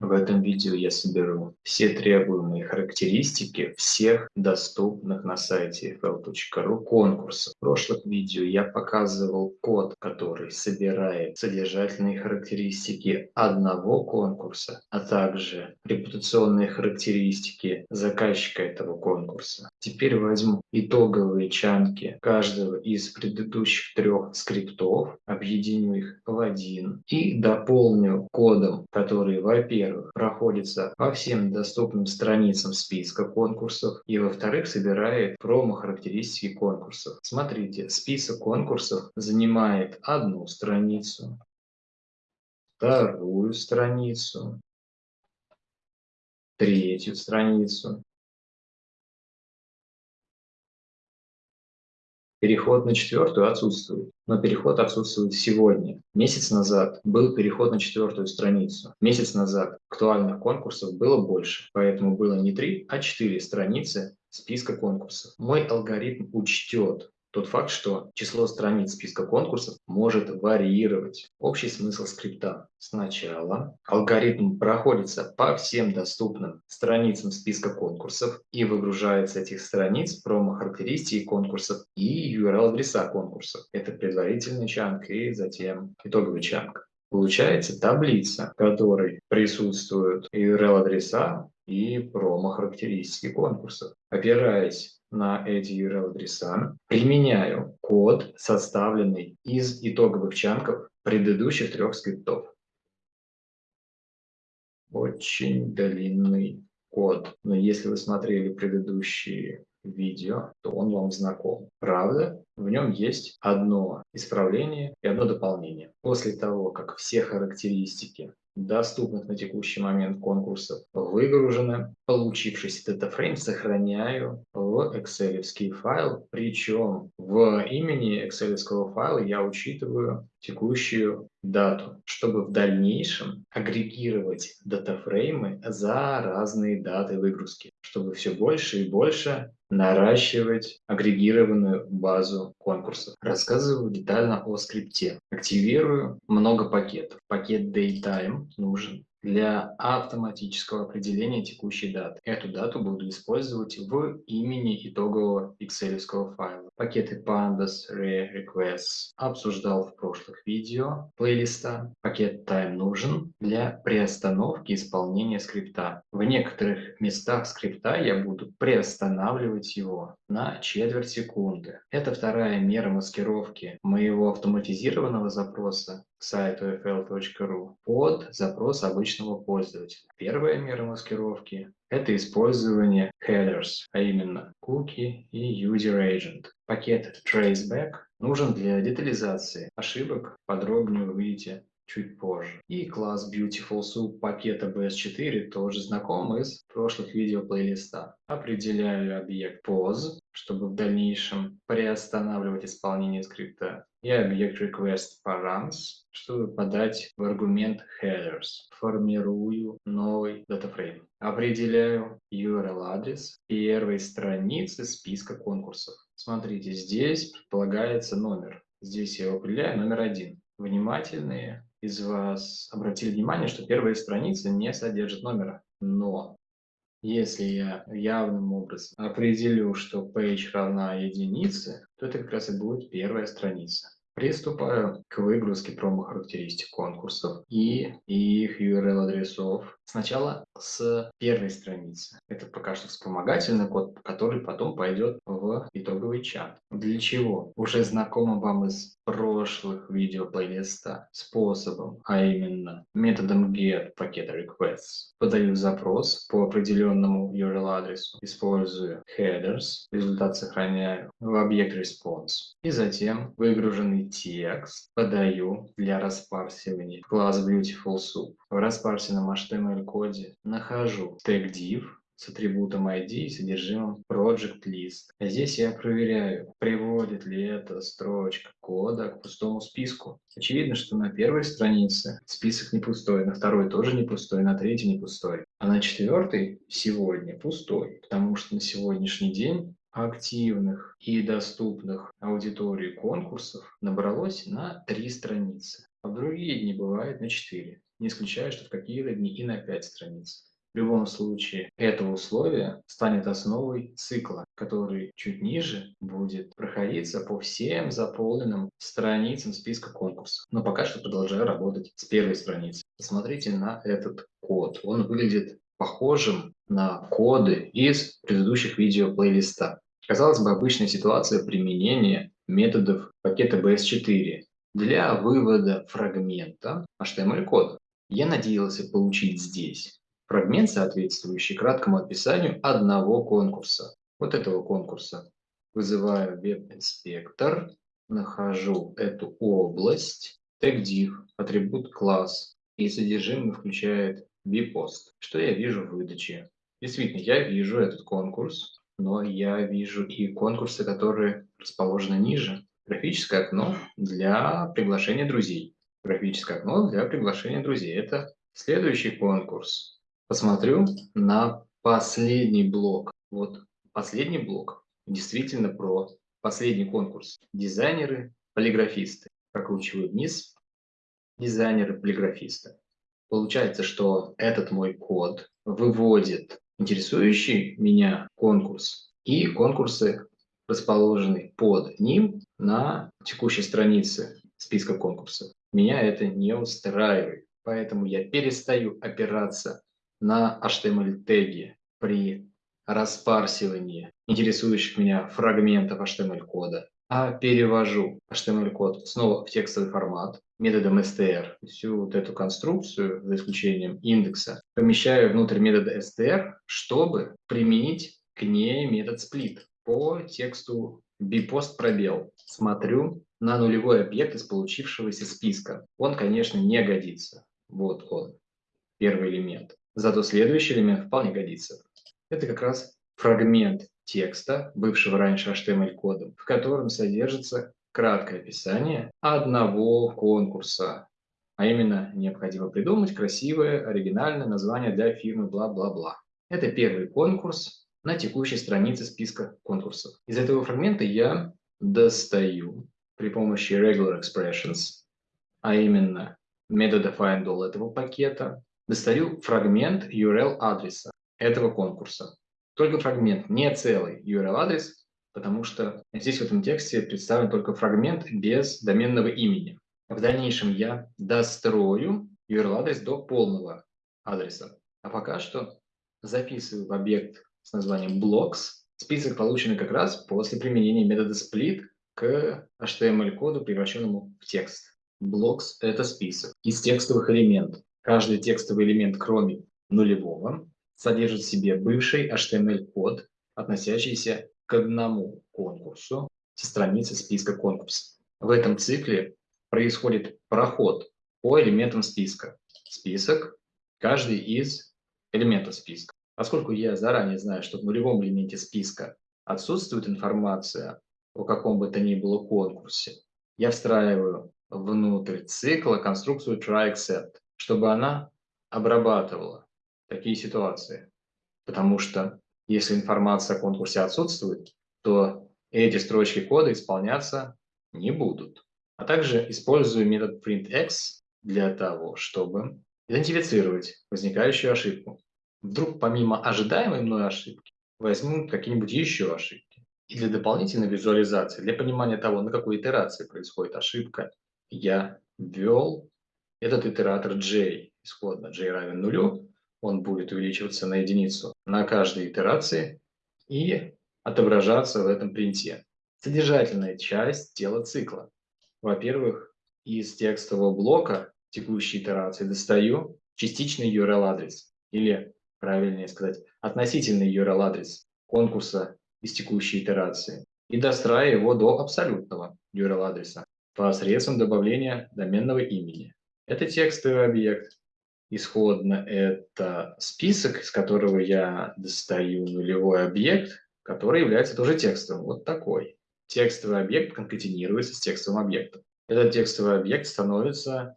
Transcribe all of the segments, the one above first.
В этом видео я соберу все требуемые характеристики всех доступных на сайте fl.ru конкурсов. В прошлых видео я показывал код, который собирает содержательные характеристики одного конкурса, а также репутационные характеристики заказчика этого конкурса. Теперь возьму итоговые чанки каждого из предыдущих трех скриптов, объединю их в один и дополню кодом, который, во-первых, проходится по всем доступным страницам списка конкурсов и, во-вторых, собирает промо-характеристики конкурсов. Смотрите, список конкурсов занимает одну страницу, вторую страницу, третью страницу, Переход на четвертую отсутствует, но переход отсутствует сегодня. Месяц назад был переход на четвертую страницу. Месяц назад актуальных конкурсов было больше, поэтому было не три, а четыре страницы списка конкурсов. Мой алгоритм учтет тот факт, что число страниц списка конкурсов может варьировать. Общий смысл скрипта. Сначала алгоритм проходится по всем доступным страницам списка конкурсов и выгружает с этих страниц промо-характеристики конкурсов и URL-адреса конкурсов. Это предварительный чанк и затем итоговый чанк. Получается таблица, в которой присутствуют URL-адреса и промо-характеристики конкурсов. Опираясь на эти URL-адреса, применяю код, составленный из итоговых чанков предыдущих трех скриптов. Очень длинный код, но если вы смотрели предыдущие видео, то он вам знаком. Правда, в нем есть одно исправление и одно дополнение. После того, как все характеристики доступных на текущий момент конкурсов выгружены. Получившийся датафрейм сохраняю в excel файл, причем в имени excel файла я учитываю текущую дату, чтобы в дальнейшем агрегировать датафреймы за разные даты выгрузки, чтобы все больше и больше наращивать агрегированную базу конкурсов. Рассказываю детально о скрипте. Активирую много пакетов. Пакет Daytime нужен для автоматического определения текущей даты. Эту дату буду использовать в имени итогового excel файла. Пакеты pandas, re, requests обсуждал в прошлых видео плейлиста. Пакет time нужен для приостановки исполнения скрипта. В некоторых местах скрипта я буду приостанавливать его на четверть секунды. Это вторая мера маскировки моего автоматизированного запроса к сайту fl.ru под запрос обычного пользователя. Первая мера маскировки – это использование headers, а именно cookie и user agent. Пакет traceback нужен для детализации ошибок, подробнее вы увидите чуть позже. И класс Beautiful Soup пакета BS4 тоже знаком из прошлых видео плейлиста. Определяю объект pause, чтобы в дальнейшем приостанавливать исполнение скрипта. И объект request params, чтобы подать в аргумент headers. Формирую новый датафрейм. Определяю URL-адрес первой страницы списка конкурсов. Смотрите, здесь предполагается номер. Здесь я определяю номер один. Внимательные из вас обратили внимание, что первая страница не содержит номера. Но если я явным образом определю, что page равна единице, то это как раз и будет первая страница. Приступаю к выгрузке промо-характеристик конкурсов и их URL-адресов. Сначала с первой страницы. Это пока что вспомогательный код, который потом пойдет в итоговый чат. Для чего? Уже знакомо вам из прошлых видео плейлиста способом, а именно методом get пакета requests. Подаю запрос по определенному URL-адресу, использую headers, результат сохраняю в объект response. И затем выгруженный текст подаю для распарсивания класс Beautiful Soup. В распарсенном HTML-коде нахожу тег div с атрибутом ID и содержимым project list. А здесь я проверяю, приводит ли эта строчка кода к пустому списку. Очевидно, что на первой странице список не пустой, на второй тоже не пустой, на третьей не пустой. А на четвертой сегодня пустой, потому что на сегодняшний день активных и доступных аудитории конкурсов набралось на три страницы. а в другие дни бывает на 4. Не исключаю, что в какие-то дни и на 5 страниц. В любом случае, это условие станет основой цикла, который чуть ниже будет проходиться по всем заполненным страницам списка конкурсов. Но пока что продолжаю работать с первой страницы. Посмотрите на этот код. Он выглядит похожим на коды из предыдущих видео плейлиста. Казалось бы, обычная ситуация применения методов пакета BS4 для вывода фрагмента HTML-кода. Я надеялся получить здесь фрагмент, соответствующий краткому описанию одного конкурса. Вот этого конкурса. Вызываю веб-инспектор, нахожу эту область, TagDiv, атрибут класс, и содержимое включает vPost. Что я вижу в выдаче? Действительно, я вижу этот конкурс, но я вижу и конкурсы, которые расположены ниже. Графическое окно для приглашения друзей. Графическое окно для приглашения друзей. Это следующий конкурс. Посмотрю на последний блок. Вот последний блок действительно про последний конкурс. Дизайнеры, полиграфисты. Прокручиваю вниз. Дизайнеры, полиграфисты. Получается, что этот мой код выводит интересующий меня конкурс и конкурсы, расположенные под ним на текущей странице списка конкурсов. Меня это не устраивает, поэтому я перестаю опираться на HTML-теги при распарсивании интересующих меня фрагментов HTML-кода, а перевожу HTML-код снова в текстовый формат, методом str. Всю вот эту конструкцию, за исключением индекса, помещаю внутрь метода str, чтобы применить к ней метод split по тексту bpost пробел. Смотрю на нулевой объект из получившегося списка. Он, конечно, не годится. Вот он, первый элемент. Зато следующий элемент вполне годится. Это как раз фрагмент текста, бывшего раньше HTML-кодом, в котором содержится краткое описание одного конкурса. А именно, необходимо придумать красивое, оригинальное название для фирмы бла-бла-бла. Это первый конкурс на текущей странице списка конкурсов. Из этого фрагмента я достаю при помощи regular expressions, а именно метода findAll этого пакета, достаю фрагмент URL адреса этого конкурса. Только фрагмент, не целый URL адрес, потому что здесь в этом тексте представлен только фрагмент без доменного имени. В дальнейшем я дострою URL-адрес до полного адреса. А пока что записываю в объект с названием blocks список, полученный как раз после применения метода split к HTML-коду, превращенному в текст. Blocks – это список из текстовых элементов. Каждый текстовый элемент, кроме нулевого, содержит в себе бывший HTML-код, относящийся к одному конкурсу со страницы списка конкурсов. В этом цикле происходит проход по элементам списка. Список, каждый из элементов списка. Поскольку я заранее знаю, что в нулевом элементе списка отсутствует информация о каком бы то ни было конкурсе, я встраиваю внутрь цикла конструкцию try-except, чтобы она обрабатывала такие ситуации. Потому что если информация о конкурсе отсутствует, то эти строчки кода исполняться не будут. А также использую метод printx для того, чтобы идентифицировать возникающую ошибку. Вдруг помимо ожидаемой мной ошибки возьмут какие-нибудь еще ошибки. И для дополнительной визуализации, для понимания того, на какой итерации происходит ошибка, я ввел этот итератор j, исходно j равен нулю, он будет увеличиваться на единицу на каждой итерации и отображаться в этом принте. Содержательная часть тела цикла. Во-первых, из текстового блока текущей итерации достаю частичный URL-адрес, или, правильнее сказать, относительный URL-адрес конкурса из текущей итерации, и достраиваю его до абсолютного URL-адреса посредством добавления доменного имени. Это текстовый объект, Исходно это список, из которого я достаю нулевой объект, который является тоже текстовым. Вот такой. Текстовый объект конкатинируется с текстовым объектом. Этот текстовый объект становится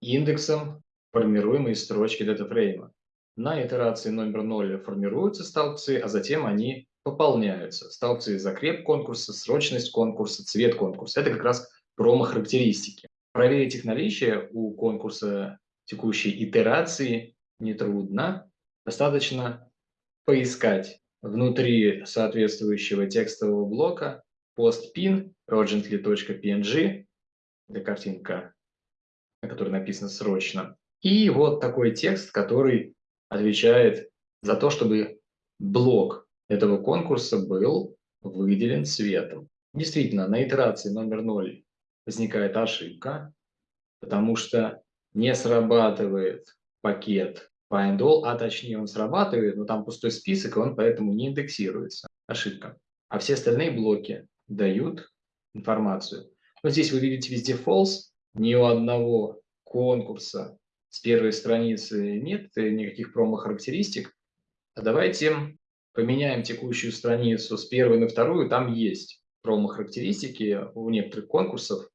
индексом формируемой строчки датафрейма. На итерации номер 0 формируются столбцы, а затем они пополняются. Столбцы закреп конкурса, срочность конкурса, цвет конкурса. Это как раз промо-характеристики. Проверить их наличие у конкурса текущей итерации нетрудно. Достаточно поискать внутри соответствующего текстового блока postpin urgently.png, это картинка, на которой написано «срочно», и вот такой текст, который отвечает за то, чтобы блок этого конкурса был выделен цветом. Действительно, на итерации номер 0 возникает ошибка, потому что не срабатывает пакет findAll, а точнее он срабатывает, но там пустой список, и он поэтому не индексируется. Ошибка. А все остальные блоки дают информацию. Вот здесь вы видите везде false, ни у одного конкурса с первой страницы нет никаких промо-характеристик. А давайте поменяем текущую страницу с первой на вторую, там есть промо-характеристики у некоторых конкурсов.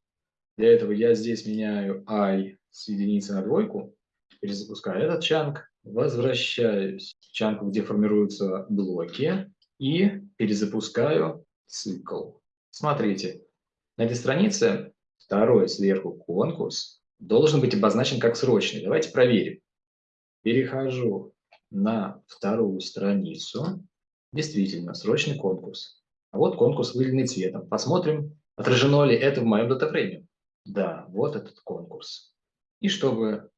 Для этого я здесь меняю i с единицы на двойку, перезапускаю этот чанк, возвращаюсь в чанку, где формируются блоки, и перезапускаю цикл. Смотрите, на этой странице второй сверху конкурс должен быть обозначен как срочный. Давайте проверим. Перехожу на вторую страницу. Действительно, срочный конкурс. А вот конкурс, выделенный цветом. Посмотрим, отражено ли это в моем датафрейме. Да, вот этот конкурс. И чтобы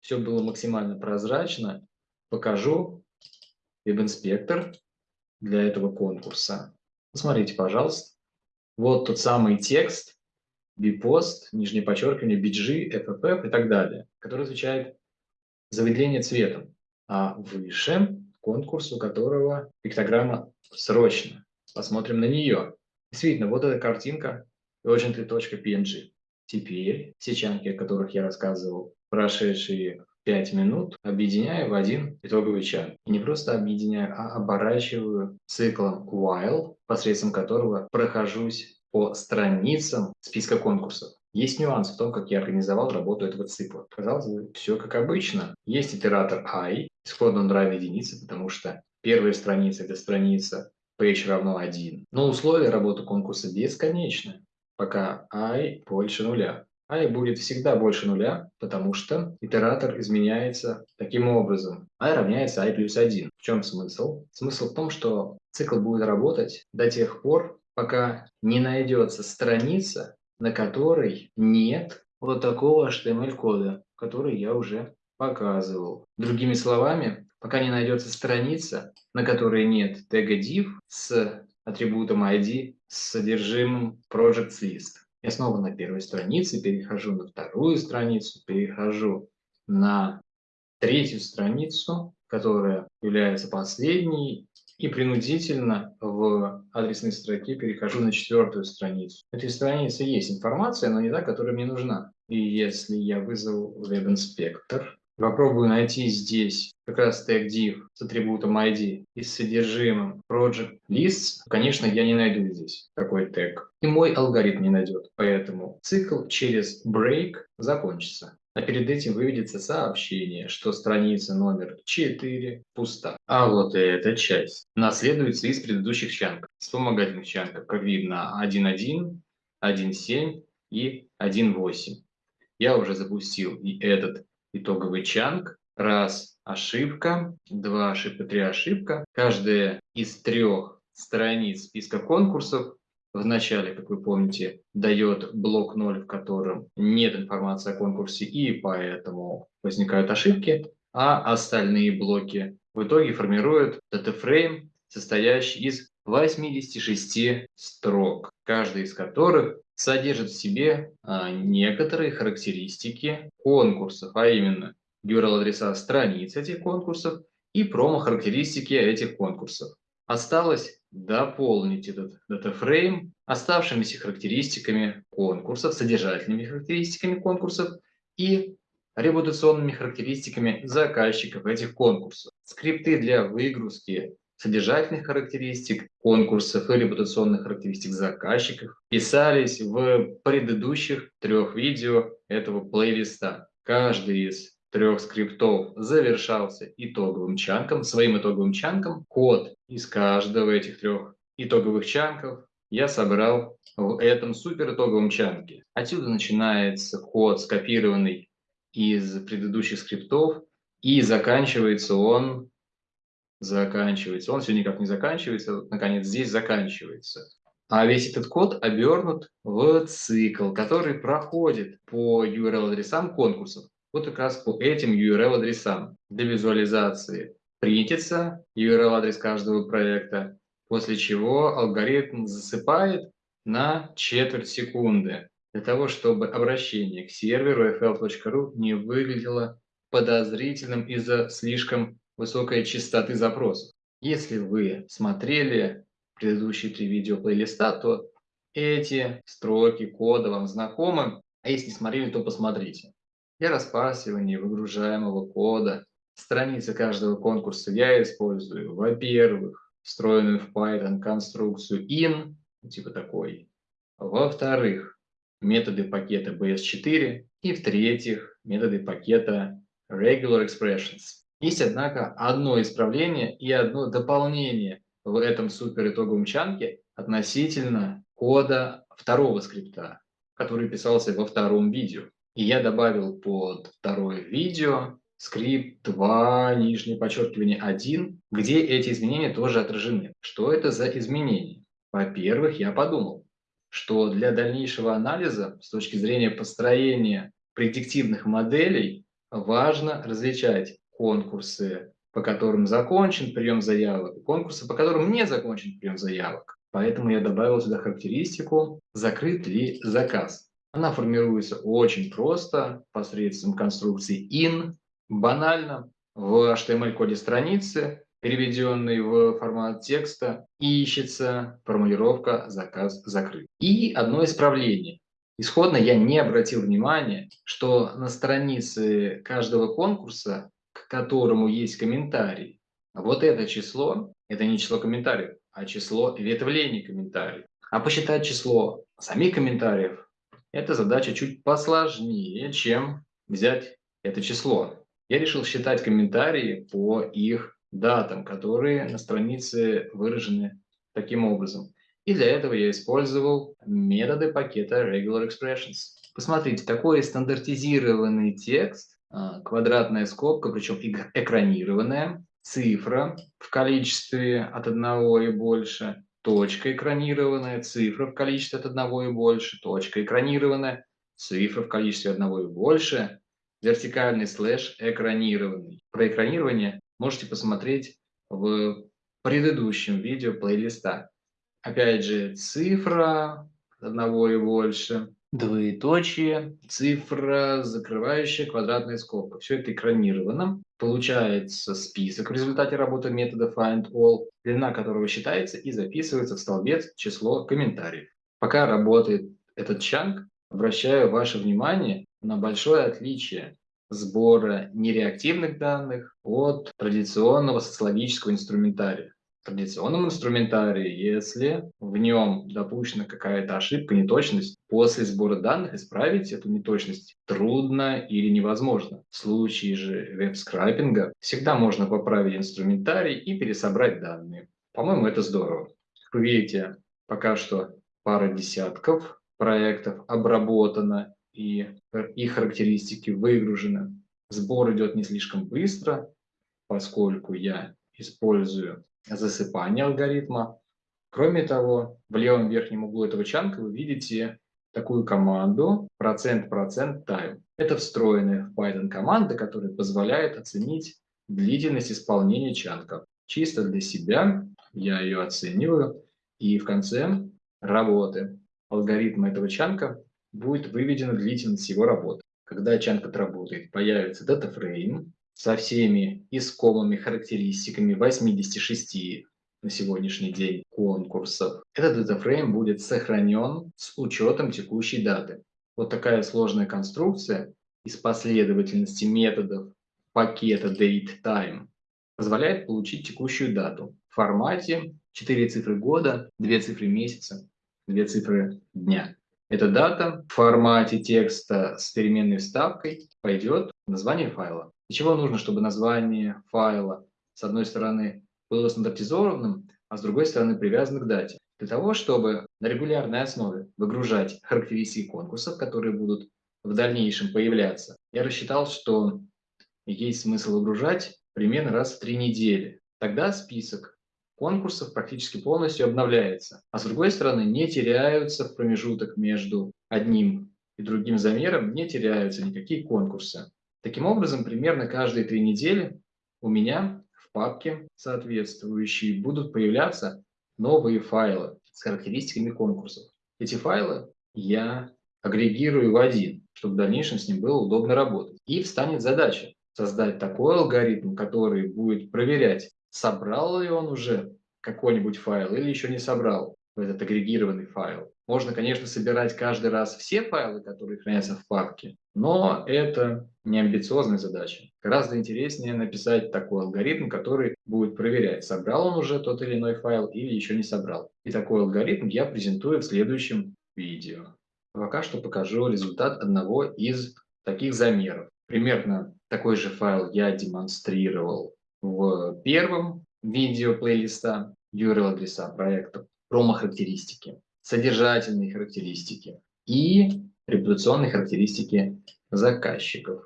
все было максимально прозрачно, покажу веб-инспектор для этого конкурса. Посмотрите, пожалуйста. Вот тот самый текст, bpost, нижнее подчеркивание, bg, fff и так далее, который отвечает за выделение цветом. А выше конкурс, у которого пиктограмма срочно. Посмотрим на нее. Действительно, вот эта картинка urgently.png. Теперь все чанки, о которых я рассказывал, прошедшие 5 минут, объединяю в один итоговый чанк. И не просто объединяю, а оборачиваю циклом while, посредством которого прохожусь по страницам списка конкурсов. Есть нюанс в том, как я организовал работу этого цикла. Казалось бы, все как обычно. Есть итератор i, исходно он равен единице, потому что первая страница – это страница page равно 1. Но условия работы конкурса бесконечны пока i больше нуля. i будет всегда больше нуля, потому что итератор изменяется таким образом. i равняется i плюс 1. В чем смысл? Смысл в том, что цикл будет работать до тех пор, пока не найдется страница, на которой нет вот такого HTML-кода, который я уже показывал. Другими словами, пока не найдется страница, на которой нет тега div с атрибутом ID с содержимым projects list. Я снова на первой странице, перехожу на вторую страницу, перехожу на третью страницу, которая является последней, и принудительно в адресной строке перехожу на четвертую страницу. На этой странице есть информация, но не та, которая мне нужна. И если я вызову веб-инспектор, Попробую найти здесь как раз тег div с атрибутом ID и с содержимым project lists. Конечно, я не найду здесь такой тег. И мой алгоритм не найдет. Поэтому цикл через break закончится. А перед этим выведется сообщение, что страница номер 4 пуста. А вот эта часть наследуется из предыдущих чанков. Вспомогательных чанков, как видно, 1.1, 1.7 и 1.8. Я уже запустил и этот итоговый чанг. Раз ошибка, два ошибка, три ошибка. Каждая из трех страниц списка конкурсов в начале, как вы помните, дает блок 0, в котором нет информации о конкурсе, и поэтому возникают ошибки, а остальные блоки в итоге формируют датафрейм, состоящий из 86 строк, каждый из которых содержит в себе а, некоторые характеристики конкурсов, а именно URL-адреса страниц этих конкурсов и промо-характеристики этих конкурсов. Осталось дополнить этот датафрейм оставшимися характеристиками конкурсов, содержательными характеристиками конкурсов и репутационными характеристиками заказчиков этих конкурсов. Скрипты для выгрузки содержательных характеристик конкурсов и репутационных характеристик заказчиков писались в предыдущих трех видео этого плейлиста. Каждый из трех скриптов завершался итоговым чанком, своим итоговым чанком. Код из каждого этих трех итоговых чанков я собрал в этом супер итоговом чанке. Отсюда начинается код, скопированный из предыдущих скриптов, и заканчивается он, заканчивается, он все никак не заканчивается, наконец здесь заканчивается. А весь этот код обернут в цикл, который проходит по URL-адресам конкурсов. Вот как раз по этим URL-адресам. Для визуализации принтится URL-адрес каждого проекта, после чего алгоритм засыпает на четверть секунды, для того, чтобы обращение к серверу fl.ru не выглядело подозрительным из-за слишком высокой частоты запросов. Если вы смотрели предыдущие три видео плейлиста, то эти строки кода вам знакомы, а если не смотрели, то посмотрите. Для распарсивания выгружаемого кода страницы каждого конкурса я использую, во-первых, встроенную в Python конструкцию in, типа такой, во-вторых, методы пакета bs4 и, в-третьих, методы пакета regular expressions. Есть, однако, одно исправление и одно дополнение в этом супер итоговом чанке относительно кода второго скрипта, который писался во втором видео. И я добавил под второе видео скрипт 2, нижнее подчеркивание 1, где эти изменения тоже отражены. Что это за изменения? Во-первых, я подумал, что для дальнейшего анализа с точки зрения построения предиктивных моделей важно различать конкурсы, по которым закончен прием заявок, и конкурсы, по которым не закончен прием заявок. Поэтому я добавил сюда характеристику «Закрыт ли заказ?». Она формируется очень просто посредством конструкции in, банально, в HTML-коде страницы, переведенной в формат текста, ищется формулировка «заказ закрыт». И одно исправление. Исходно я не обратил внимания, что на странице каждого конкурса, к которому есть комментарий, вот это число, это не число комментариев, а число ветвлений комментариев. А посчитать число самих комментариев эта задача чуть посложнее, чем взять это число. Я решил считать комментарии по их датам, которые на странице выражены таким образом. И для этого я использовал методы пакета Regular Expressions. Посмотрите, такой стандартизированный текст, а, квадратная скобка, причем экранированная, цифра в количестве от одного и больше, точка экранированная, цифра в количестве от одного и больше, точка экранированная, цифра в количестве одного и больше, вертикальный слэш экранированный. Про экранирование можете посмотреть в предыдущем видео плейлиста. Опять же, цифра одного и больше, двоеточие, цифра, закрывающая квадратная скобка. Все это экранировано. Получается список в результате работы метода findAll, длина которого считается и записывается в столбец число комментариев. Пока работает этот чанк, обращаю ваше внимание на большое отличие сбора нереактивных данных от традиционного социологического инструментария традиционном инструментарии, если в нем допущена какая-то ошибка, неточность, после сбора данных исправить эту неточность трудно или невозможно. В случае же веб-скрайпинга всегда можно поправить инструментарий и пересобрать данные. По-моему, это здорово. Как вы видите, пока что пара десятков проектов обработано и их характеристики выгружены. Сбор идет не слишком быстро, поскольку я использую засыпания алгоритма. Кроме того, в левом верхнем углу этого чанка вы видите такую команду %% time. Это встроенная в Python команда, которая позволяет оценить длительность исполнения чанка. Чисто для себя я ее оцениваю, и в конце работы алгоритма этого чанка будет выведена длительность его работы. Когда чанк отработает, появится датафрейм, со всеми искомыми характеристиками 86 на сегодняшний день конкурсов. Этот датафрейм будет сохранен с учетом текущей даты. Вот такая сложная конструкция из последовательности методов пакета dateTime позволяет получить текущую дату в формате 4 цифры года, 2 цифры месяца, 2 цифры дня. Эта дата в формате текста с переменной вставкой пойдет в название файла. Для чего нужно, чтобы название файла, с одной стороны, было стандартизованным, а с другой стороны, привязано к дате? Для того, чтобы на регулярной основе выгружать характеристики конкурсов, которые будут в дальнейшем появляться, я рассчитал, что есть смысл выгружать примерно раз в три недели. Тогда список конкурсов практически полностью обновляется. А с другой стороны, не теряются в промежуток между одним и другим замером, не теряются никакие конкурсы. Таким образом, примерно каждые три недели у меня в папке соответствующие будут появляться новые файлы с характеристиками конкурсов. Эти файлы я агрегирую в один, чтобы в дальнейшем с ним было удобно работать. И встанет задача создать такой алгоритм, который будет проверять, собрал ли он уже какой-нибудь файл или еще не собрал этот агрегированный файл. Можно, конечно, собирать каждый раз все файлы, которые хранятся в папке, но это не амбициозная задача. Гораздо интереснее написать такой алгоритм, который будет проверять, собрал он уже тот или иной файл или еще не собрал. И такой алгоритм я презентую в следующем видео. Пока что покажу результат одного из таких замеров. Примерно такой же файл я демонстрировал в первом видео плейлиста URL-адреса проекта, промо-характеристики, содержательные характеристики и репутационные характеристики заказчиков.